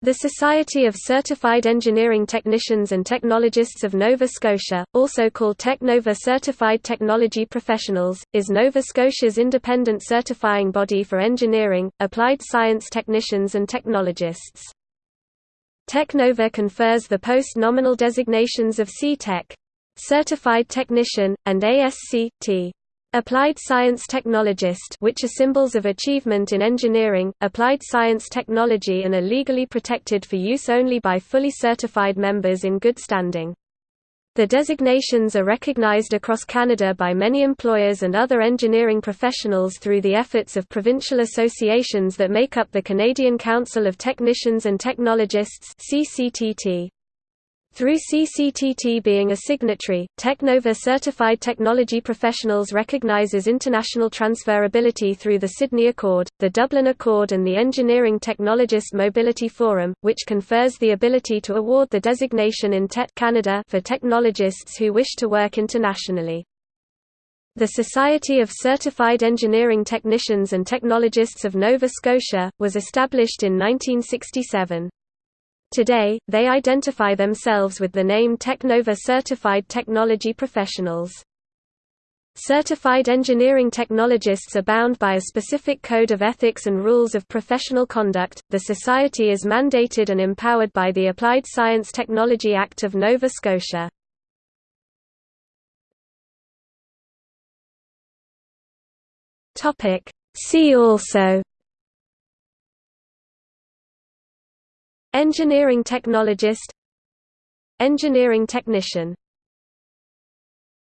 The Society of Certified Engineering Technicians and Technologists of Nova Scotia, also called TechNova Certified Technology Professionals, is Nova Scotia's independent certifying body for engineering, applied science technicians and technologists. TechNova confers the post-nominal designations of C-Tech, Certified Technician, and ASC.T. Applied Science Technologist which are symbols of achievement in engineering, applied science technology and are legally protected for use only by fully certified members in good standing. The designations are recognized across Canada by many employers and other engineering professionals through the efforts of provincial associations that make up the Canadian Council of Technicians and Technologists CCTT. Through CCTT being a signatory, Technova Certified Technology Professionals recognizes international transferability through the Sydney Accord, the Dublin Accord and the Engineering Technologist Mobility Forum, which confers the ability to award the designation IntET Canada for technologists who wish to work internationally. The Society of Certified Engineering Technicians and Technologists of Nova Scotia, was established in 1967. Today, they identify themselves with the name Technova Certified Technology Professionals. Certified engineering technologists are bound by a specific code of ethics and rules of professional conduct. The Society is mandated and empowered by the Applied Science Technology Act of Nova Scotia. Topic See also Engineering technologist. Engineering technician